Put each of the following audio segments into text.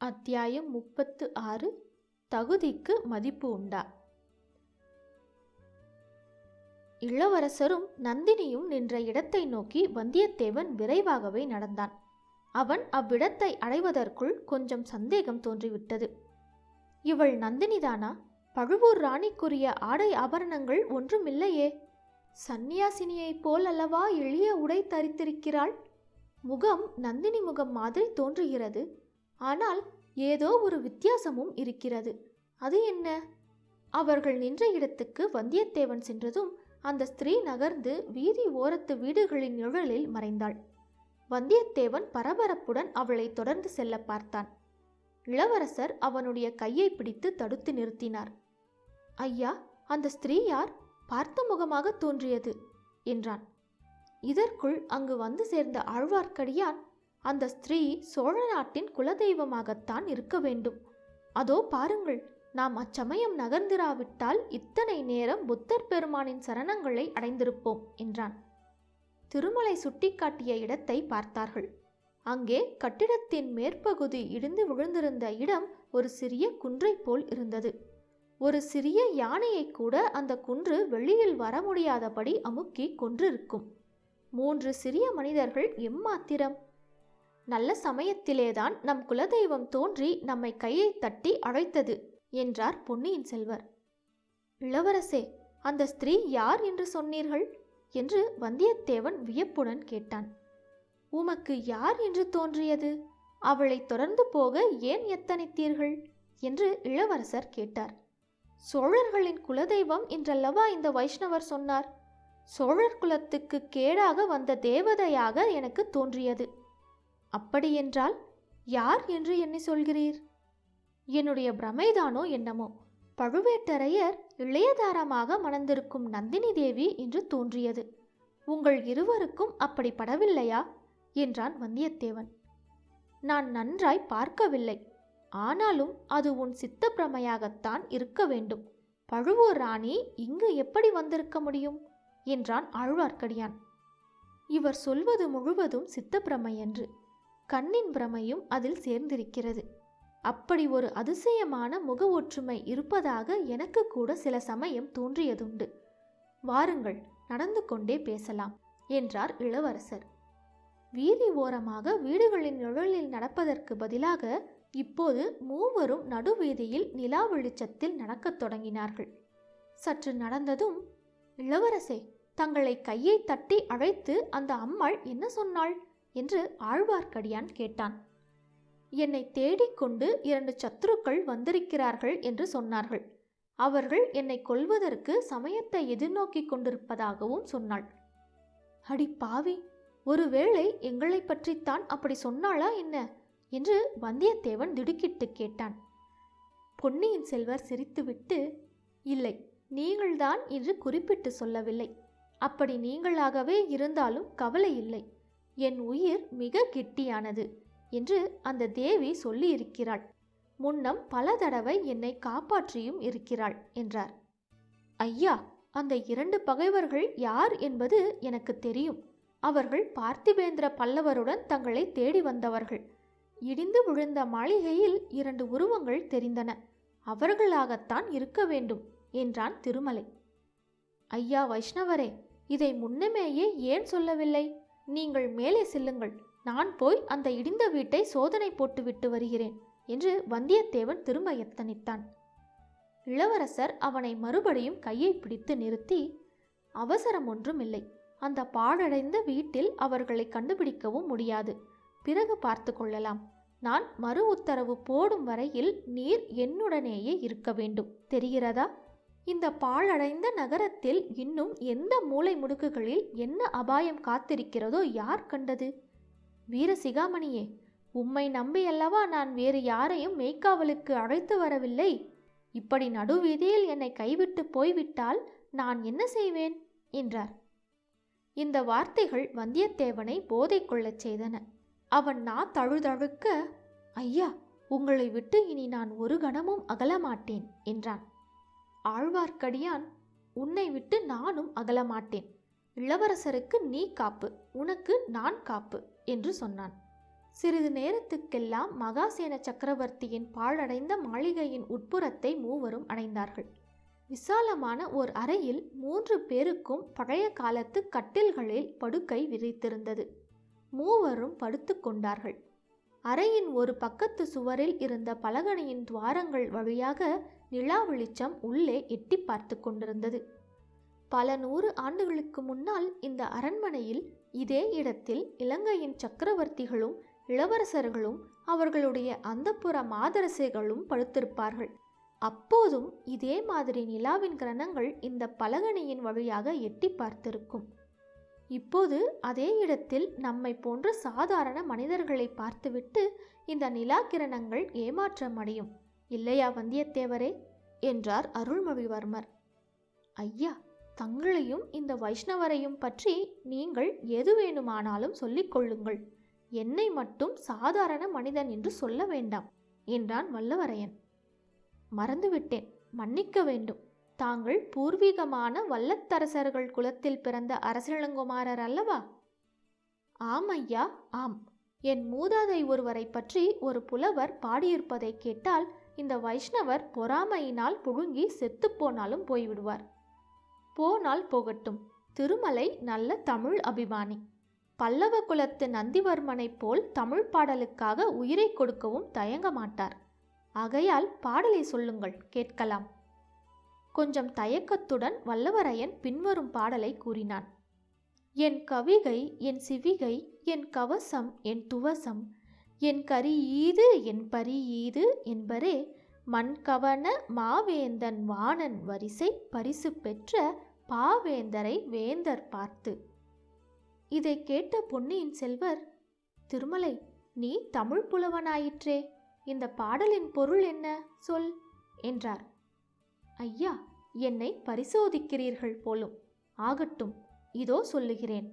அத்தியாயம் முப்பத்து ஆறு தகுதிக்கு மதிப்பு உண்டா? இளவரசரும் நந்தினியும் நின்ற இடத்தை நோக்கி வந்தியத்தேவன் விரைவாகவே நடந்தான். அவன் அவ்விடத்தை அடைவதற்குள் கொஞ்சம் சந்தேகம் தோன்றிவிட்டது. இவள் நந்தினிதானா? பழுவூர் ராணிக்குரிய ஆடை ஆபரணங்கள் ஒன்றுமில்லையே. சந்நியாசினியைப் போல் அல்லவா எளிய உடை தரித்திருக்கிறாள்? முகம் நந்தினி முகம் மாதிரி தோன்றுகிறது. ஆனால் ஏதோ ஒரு வித்தியாசமும் இருக்கிறது. அது என்ன? அவர்கள் நின்ற இடத்துக்கு வந்தியத்தேவன் சென்றதும் அந்த ஸ்திரீ நகர்ந்து வீதி ஓரத்து வீடுகளின் நிழலில் மறைந்தாள். வந்தியத்தேவன் பரபரப்புடன் அவளை தொடர்ந்து செல்ல பார்த்தான். இளவரசர் அவனுடைய கையை பிடித்து தடுத்து நிறுத்தினார். ஐயா அந்த ஸ்திரீ யார்? பார்த்த முகமாக தோன்றியது என்றான். இதற்குள் அங்கு வந்து சேர்ந்த ஆழ்வார்க்கடியான் அந்த ஸ்திரீ சோழ நாட்டின் குலதெய்வமாகத்தான் இருக்க வேண்டும். அதோ பாருங்கள் நாம் அச்சமயம் நகர்ந்திராவிட்டால் இத்தனை நேரம் புத்தர் பெருமானின் சரணங்களை அடைந்திருப்போம் என்றான். திருமலை சுட்டிக்காட்டிய இடத்தை பார்த்தார்கள். அங்கே கட்டிடத்தின் மேற்பகுதி இடிந்து விழுந்திருந்த இடம் ஒரு சிறிய குன்றை போல் இருந்தது. ஒரு சிறிய யானையை கூட அந்த குன்று வெளியில் வர முடியாதபடி அமுக்கி கொன்றிருக்கும். மூன்று சிறிய மனிதர்கள் எம்மாத்திரம்? நல்ல சமயத்திலேதான் நம் குலதெய்வம் தோன்றி நம்மை கையை தட்டி அழைத்தது என்றார் பொன்னியின் செல்வர். இளவரசே அந்த ஸ்திரீ யார் என்று சொன்னீர்கள்? என்று வந்தியத்தேவன் வியப்புடன் கேட்டான். உமக்கு யார் என்று தோன்றியது? அவளை தொடர்ந்து போக ஏன் எத்தனித்தீர்கள்? என்று இளவரசர் கேட்டார். சோழர்களின் குலதெய்வம் என்றல்லவா இந்த வைஷ்ணவர் சொன்னார்? சோழர் குலத்துக்கு கேடாக வந்த தேவதையாக எனக்கு தோன்றியது. அப்படியென்றால் யார் என்று என்னை சொல்கிறீர்? என்னுடைய பிரமைதானோ என்னமோ? பழுவேட்டரையர் இளையதாரமாக மணந்திருக்கும் நந்தினி தேவி என்று தோன்றியது. உங்கள் இருவருக்கும் அப்படி படவில்லையா? என்றான் வந்தியத்தேவன். நான் நன்றாய் பார்க்கவில்லை. ஆனாலும் அது உன் சித்த பிரமையாகத்தான் இருக்க வேண்டும். பழுவூர் ராணி இங்கு எப்படி வந்திருக்க முடியும்? என்றான் ஆழ்வார்க்கடியான். இவர் சொல்வது முழுவதும் சித்தப்பிரமை என்று கண்ணின் பிரமையும் அதில் சேர்ந்திருக்கிறது. அப்படி ஒரு அதிசயமான முக ஒற்றுமை இருப்பதாக எனக்கு கூட சில சமயம் தோன்றியதுண்டு. வாருங்கள் நடந்து கொண்டே பேசலாம் என்றார் இளவரசர். வீதி ஓரமாக வீடுகளின் நிழலில் நடப்பதற்கு பதிலாக இப்போது மூவரும் நடுவீதியில் நிலா வெளிச்சத்தில் நடக்கத் தொடங்கினார்கள். சற்று நடந்ததும் இளவரசே தங்களை கையை தட்டி அழைத்து அந்த அம்மாள் என்ன சொன்னாள்? என்று ஆழ்வார்க்கடியான் கேட்டான். என்னை தேடிக்கொண்டு இரண்டு சத்துருக்கள் வந்திருக்கிறார்கள் என்று சொன்னார்கள். அவர்கள் என்னை கொல்வதற்கு சமயத்தை எதிர்நோக்கிக் கொண்டிருப்பதாகவும் சொன்னாள். அடி பாவி ஒருவேளை எங்களை பற்றித்தான் அப்படி சொன்னாளா என்ன? என்று வந்தியத்தேவன் திடுக்கிட்டு கேட்டான். பொன்னியின் செல்வர் சிரித்துவிட்டு இல்லை நீங்கள்தான் என்று குறிப்பிட்டு சொல்லவில்லை. அப்படி நீங்களாகவே இருந்தாலும் கவலை இல்லை. என் உயிர் மிக கெட்டியானது என்று அந்த தேவி சொல்லியிருக்கிறாள். முன்னம் பல தடவை என்னை காப்பாற்றியும் இருக்கிறாள் என்றார். ஐயா அந்த இரண்டு பகைவர்கள் யார் என்பது எனக்கு தெரியும். அவர்கள் பார்த்திபேந்திர பல்லவருடன் தங்களை தேடி வந்தவர்கள். இடிந்து விழுந்த மாளிகையில் இரண்டு உருவங்கள் தெரிந்தன. அவர்களாகத்தான் இருக்க வேண்டும் என்றான் திருமலை. ஐயா வைஷ்ணவரே இதை முன்னமேயே ஏன் சொல்லவில்லை? நீங்கள் மேலே செல்லுங்கள். நான் போய் அந்த இடிந்த வீட்டை சோதனை போட்டுவிட்டு வருகிறேன் என்று வந்தியத்தேவன் திரும்ப எத்தனித்தான். இளவரசர் அவனை மறுபடியும் கையை பிடித்து நிறுத்தி அவசரம் ஒன்றும் இல்லை அந்த பாழடைந்த வீட்டில் அவர்களை கண்டுபிடிக்கவும் முடியாது. பிறகு பார்த்து கொள்ளலாம். நான் மறு உத்தரவு போடும் வரையில் நீர் என்னுடனேயே இருக்க வேண்டும். தெரிகிறதா? இந்த பாழடைந்த நகரத்தில் இன்னும் எந்த மூலை முடுக்குகளில் என்ன அபாயம் காத்திருக்கிறதோ யார் கண்டது? வீரசிகாமணியே உம்மை நம்பியல்லவா நான் வேறு யாரையும் மெய்க்காவலுக்கு அழைத்து வரவில்லை? இப்படி நடுவீதியில் என்னை கைவிட்டு போய்விட்டால் நான் என்ன செய்வேன்? என்றார். இந்த வார்த்தைகள் வந்தியத்தேவனை போதை கொள்ளச் செய்தன. அவன் நா தழுதழுக்க ஐயா உங்களை விட்டு இனி நான் ஒரு கணமும் அகலமாட்டேன் என்றான். ஆழ்வார்க்கடியான் உன்னை விட்டு நானும் அகலமாட்டேன். இளவரசருக்கு நீ காப்பு உனக்கு நான் காப்பு என்று சொன்னான். சிறிது நேரத்துக்கெல்லாம் மகாசேன சக்கரவர்த்தியின் பாழடைந்த மாளிகையின் உட்புறத்தை மூவரும் அடைந்தார்கள். விசாலமான ஓர் அறையில் மூன்று பேருக்கும் பழைய காலத்து கட்டில்களில் படுக்கை விரித்திருந்தது. மூவரும் படுத்து கொண்டார்கள். அறையின் ஒரு பக்கத்து சுவரில் இருந்த பலகணியின் துவாரங்கள் வழியாக நிலா வெளிச்சம் உள்ளே எட்டி பார்த்து கொண்டிருந்தது. பல நூறு ஆண்டுகளுக்கு முன்னால் இந்த அரண்மனையில் இதே இடத்தில் இலங்கையின் சக்கரவர்த்திகளும் இளவரசர்களும் அவர்களுடைய அந்தப்புற மாதரசைகளும் படுத்திருப்பார்கள். அப்போதும் இதே மாதிரி நிலாவின் கிரணங்கள் இந்த பலகணியின் வழியாக எட்டி பார்த்திருக்கும். இப்போது அதே இடத்தில் நம்மை போன்ற சாதாரண மனிதர்களை பார்த்துவிட்டு இந்த நிலா கிரணங்கள் ஏமாற்றம் அடையும். இல்லையா வந்தியத்தேவரே? என்றார் அருள்மொழிவர்மர். ஐயா தங்களையும் இந்த வைஷ்ணவரையும் பற்றி நீங்கள் எது வேணுமானாலும் சொல்லிக் கொள்ளுங்கள். என்னை மட்டும் சாதாரண மனிதன் என்று சொல்ல வேண்டாம் என்றான் வல்லவரையன். மறந்துவிட்டேன் மன்னிக்க வேண்டும். தாங்கள் பூர்வீகமான வல்லத்தரசர்கள் குலத்தில் பிறந்த அரசிளங்குமாரர் அல்லவா? ஆம் ஐயா ஆம். என் மூதாதை ஒருவரை பற்றி ஒரு புலவர் பாடியிருப்பதை கேட்டால் இந்த வைஷ்ணவர் பொறாமையினால் புழுங்கி செத்துப்போனாலும் போய்விடுவார். போனால் போகட்டும். திருமலை நல்ல தமிழ் அபிமானி. பல்லவ குலத்து நந்திவர்மனைப் போல் தமிழ் பாடலுக்காக உயிரை கொடுக்கவும் தயங்க மாட்டார். ஆகையால் பாடலை சொல்லுங்கள் கேட்கலாம். கொஞ்சம் தயக்கத்துடன் வல்லவரையன் பின்வரும் பாடலை கூறினான். என் கவிகை என் சிவிகை என் கவசம் என் துவசம் என் கரி ஈது என் பரி ஈது என்பரே மண்கவன மாவேந்தன் வாணன் வரிசை பரிசு பெற்ற பாவேந்தரை வேந்தர் பார்த்து. இதை கேட்ட பொன்னியின் செல்வர் திருமலை நீ தமிழ் புலவனாயிற்றே இந்த பாடலின் பொருள் என்ன? சொல் என்றார். ஐயா என்னை பரிசோதிக்கிறீர்கள் போலும். ஆகட்டும் இதோ சொல்லுகிறேன்.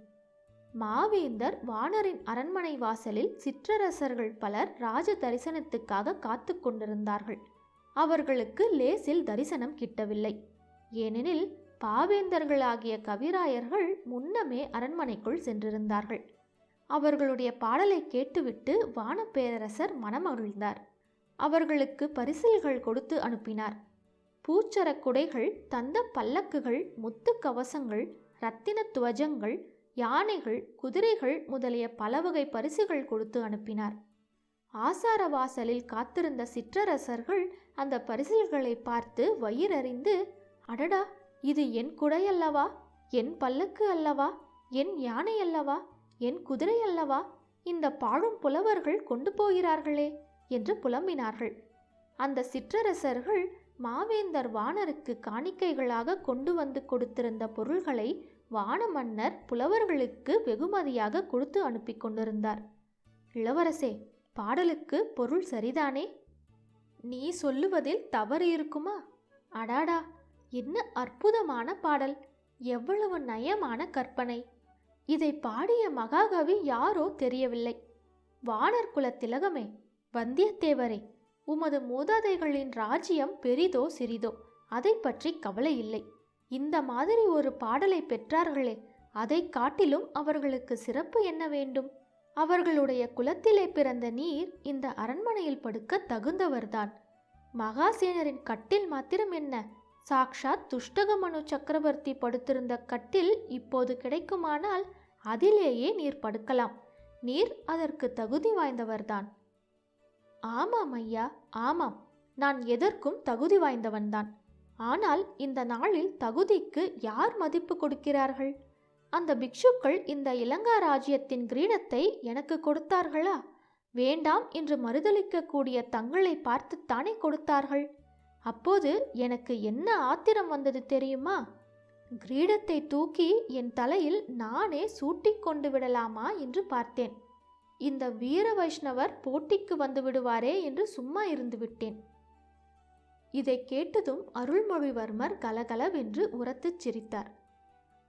மாவேந்தர் வானரின் அரண்மனை வாசலில் சிற்றரசர்கள் பலர் ராஜ தரிசனத்துக்காக காத்து கொண்டிருந்தார்கள். அவர்களுக்கு லேசில் தரிசனம் கிட்டவில்லை. ஏனெனில் பாவேந்தர்களாகிய கவிராயர்கள் முன்னமே அரண்மனைக்குள் சென்றிருந்தார்கள். அவர்களுடைய பாடலை கேட்டுவிட்டு வானப்பேரரசர் மனமகிழ்ந்தார். அவர்களுக்கு பரிசில்கள் கொடுத்து அனுப்பினார். பூச்சரக் குடைகள் தந்த பல்லக்குகள் முத்து கவசங்கள் இரத்தின துவஜங்கள் யானைகள் குதிரைகள் முதலிய பல வகை பரிசுகள் கொடுத்து அனுப்பினார். ஆசார வாசலில் காத்திருந்த சிற்றரசர்கள் அந்த பரிசில்களை பார்த்து வயிறறிந்து அடடா இது என் குடை அல்லவா என் பல்லக்கு அல்லவா? என் யானை அல்லவா? என் குதிரை அல்லவா? இந்த பாழும் புலவர்கள் கொண்டு போகிறார்களே என்று புலம்பினார்கள். அந்த சிற்றரசர்கள் மாவேந்தர் வானருக்கு காணிக்கைகளாக கொண்டு வந்து கொடுத்திருந்த பொருள்களை வான மன்னர் புலவர்களுக்கு வெகுமதியாக கொடுத்து அனுப்பி கொண்டிருந்தார். இளவரசே பாடலுக்கு பொருள் சரிதானே? நீ சொல்லுவதில் தவறு இருக்குமா? அடாடா என்ன அற்புதமான பாடல்! எவ்வளவு நயமான கற்பனை! இதை பாடிய மகாகவி யாரோ தெரியவில்லை. வானர் குல திலகமே வந்தியத்தேவரே உமது மூதாதைகளின் ராஜ்யம் பெரிதோ சிறிதோ அதை பற்றி கவலை இல்லை. இந்த மாதிரி ஒரு பாடலை பெற்றார்களே அதை காட்டிலும் அவர்களுக்கு சிறப்பு என்ன வேண்டும்? அவர்களுடைய குலத்திலே பிறந்த நீர் இந்த அரண்மனையில் படுக்க தகுந்தவர்தான். மகாசேனரின் கட்டில் மாத்திரம் என்ன? சாக்ஷாத் துஷ்டகமனு சக்கரவர்த்தி படுத்திருந்த கட்டில் இப்போது கிடைக்குமானால் அதிலேயே நீர் படுக்கலாம். நீர் அதற்கு தகுதி வாய்ந்தவர்தான். ஆமாம் ஐயா ஆமாம். நான் எதற்கும் தகுதி வாய்ந்தவன்தான். ஆனால் இந்த நாளில் தகுதிக்கு யார் மதிப்பு கொடுக்கிறார்கள்? அந்த பிக்ஷுக்கள் இந்த இலங்கா ராஜ்யத்தின் கிரீடத்தை எனக்கு கொடுத்தார்களா? வேண்டாம் என்று மறுதளிக்கக்கூடிய தங்களை பார்த்துத்தானே கொடுத்தார்கள்? அப்போது எனக்கு என்ன ஆத்திரம் வந்தது தெரியுமா? கிரீடத்தை தூக்கி என் தலையில் நானே சூட்டிக் கொண்டு விடலாமா என்று பார்த்தேன். இந்த வீர வைஷ்ணவர் போட்டிக்கு வந்து விடுவாரே என்று சும்மா இருந்து விட்டேன். இதை கேட்டதும் அருள்மொழிவர்மர் கலகலவென்று உரத்துச் சிரித்தார்.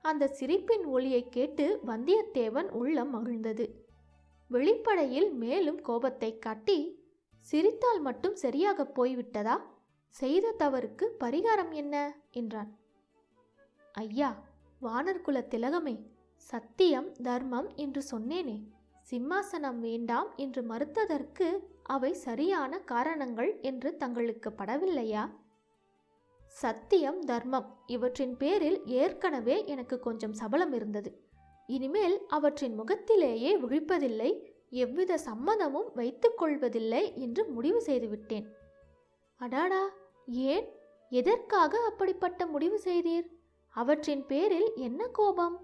அந்த சிரிப்பின் ஒளியை கேட்டு வந்தியத்தேவன் உள்ளம் மகிழ்ந்தது. வெளிப்படையில் மேலும் கோபத்தை காட்டி சிரித்தால் மட்டும் சரியாக போய்விட்டதா? செய்த தவறுக்கு பரிகாரம் என்ன? என்றான். ஐயா வானர்குல திலகமே சத்தியம் தர்மம் என்று சொன்னேனே. சிம்மாசனம் வேண்டாம் என்று மறுத்ததற்கு அவை சரியான காரணங்கள் என்று தங்களுக்கு படவில்லையா? சத்தியம் தர்மம் இவற்றின் பேரில் ஏற்கனவே எனக்கு கொஞ்சம் சபலம் இருந்தது. இனிமேல் அவற்றின் முகத்திலேயே விழிப்பதில்லை எவ்வித சம்மதமும் வைத்துக்கொள்வதில்லை என்று முடிவு செய்துவிட்டேன். அடாடா ஏன்? எதற்காக அப்படிப்பட்ட முடிவு செய்தீர்? அவற்றின் பேரில் என்ன கோபம்?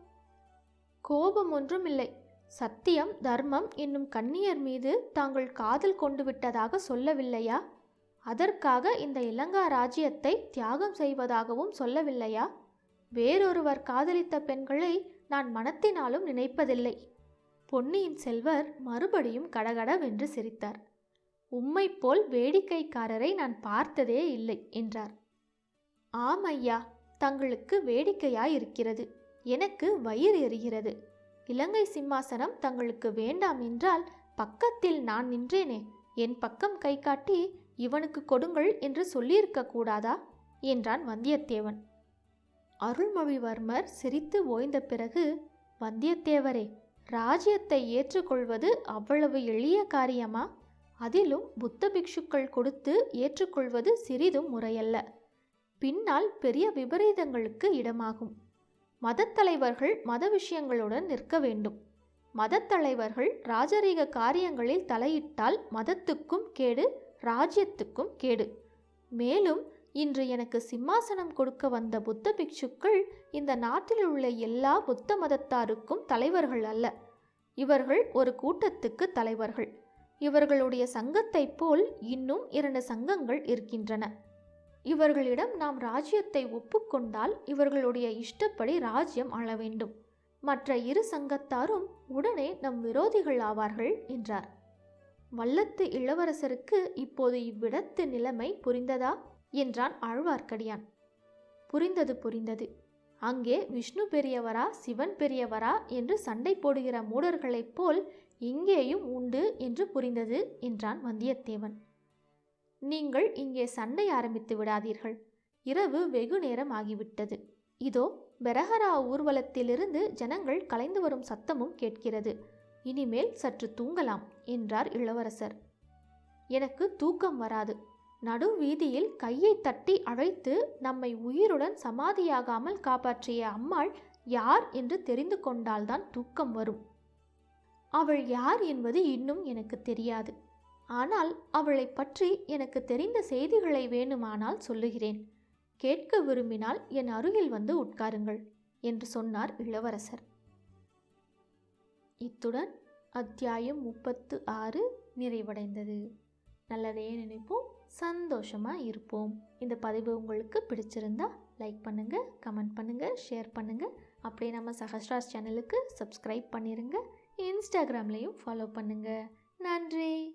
கோபம் ஒன்றும் இல்லை சத்தியம் தர்மம் என்னும் கன்னியர் மீது தாங்கள் காதல் கொண்டு விட்டதாக சொல்லவில்லையா? அதற்காக இந்த இலங்கா ராஜ்யத்தை தியாகம் செய்வதாகவும் சொல்லவில்லையா? வேறொருவர் காதலித்த பெண்களை நான் மனத்தினாலும் நினைப்பதில்லை. பொன்னியின் செல்வர் மறுபடியும் கடகடவென்று சிரித்தார். உம்மை போல் வேடிக்கைக்காரரை நான் பார்த்ததே இல்லை என்றார். ஆம் ஐயா தங்களுக்கு வேடிக்கையாயிருக்கிறது. எனக்கு வயிறு எரிகிறது. இலங்கை சிம்மாசனம் தங்களுக்கு வேண்டாம் என்றால் பக்கத்தில் நான் நின்றேனே. என் பக்கம் கை காட்டி இவனுக்கு கொடுங்கள் என்று சொல்லியிருக்க கூடாதா? என்றான் வந்தியத்தேவன். அருள்மொழிவர்மர் சிரித்து ஓய்ந்த பிறகு வந்தியத்தேவரே ராஜ்யத்தை ஏற்றுக்கொள்வது அவ்வளவு எளிய காரியமா? அதிலும் புத்த பிக்ஷுக்கள் கொடுத்து ஏற்றுக்கொள்வது சிறிதும் முறையல்ல. பின்னால் பெரிய விபரீதங்களுக்கு இடமாகும். மதத்தலைவர்கள் மத விஷயங்களுடன் நிற்க வேண்டும். மதத்தலைவர்கள் ராஜரீக காரியங்களில் தலையிட்டால் மதத்துக்கும் கேடு ராஜ்யத்துக்கும் கேடு. மேலும் இன்று எனக்கு சிம்மாசனம் கொடுக்க வந்த புத்த பிக்ஷுக்கள் இந்த நாட்டில் உள்ள எல்லா புத்த மதத்தாருக்கும் தலைவர்கள் அல்ல. இவர்கள் ஒரு கூட்டத்துக்கு தலைவர்கள். இவர்களுடைய சங்கத்தைப் போல் இன்னும் இரண்டு சங்கங்கள் இருக்கின்றன. இவர்களிடம் நாம் ராஜ்யத்தை ஒப்புக்கொண்டால் இவர்களுடைய இஷ்டப்படி ராஜ்யம் ஆள வேண்டும். மற்ற இரு சங்கத்தாரும் உடனே நம் விரோதிகள் ஆவார்கள் என்றார். வல்லத்து இளவரசருக்கு இப்போது இவ்விடத்து நிலைமை புரிந்ததா? என்றான் ஆழ்வார்க்கடியான். புரிந்தது புரிந்தது. அங்கே விஷ்ணு பெரியவரா சிவன் பெரியவரா என்று சண்டை போடுகிற மூடர்களைப் போல் இங்கேயும் உண்டு என்று புரிந்தது என்றான் வந்தியத்தேவன். நீங்கள் இங்கே சண்டை ஆரம்பித்து விடாதீர்கள். இரவு வெகு நேரம் ஆகிவிட்டது. இதோ பெரஹரா ஊர்வலத்திலிருந்து ஜனங்கள் கலைந்து வரும் சத்தமும் கேட்கிறது. இனிமேல் சற்று தூங்கலாம் என்றார் இளவரசர். எனக்கு தூக்கம் வராது. நடு வீதியில் கையை தட்டி அழைத்து நம்மை உயிருடன் சமாதியாகாமல் காப்பாற்றிய அம்மாள் யார் என்று தெரிந்து கொண்டால்தான் தூக்கம் வரும். அவள் யார் என்பது இன்னும் எனக்கு தெரியாது. ஆனால் அவளை பற்றி எனக்கு தெரிந்த செய்திகளை வேணுமானால் சொல்லுகிறேன். கேட்க விரும்பினால் என் அருகில் வந்து உட்காருங்கள் என்று சொன்னார் இளவரசர். இத்துடன் அத்தியாயம் முப்பத்து ஆறு நிறைவடைந்தது. நல்லதே நினைப்போம் சந்தோஷமாக இருப்போம். இந்த பதிவு உங்களுக்கு பிடிச்சிருந்தா லைக் பண்ணுங்கள் கமெண்ட் பண்ணுங்கள் ஷேர் பண்ணுங்கள் அப்படியே நம்ம சஹஸ்ராஸ் சேனலுக்கு சப்ஸ்கிரைப் பண்ணிடுங்க இன்ஸ்டாகிராம்லேயும் ஃபாலோ பண்ணுங்கள் நன்றி!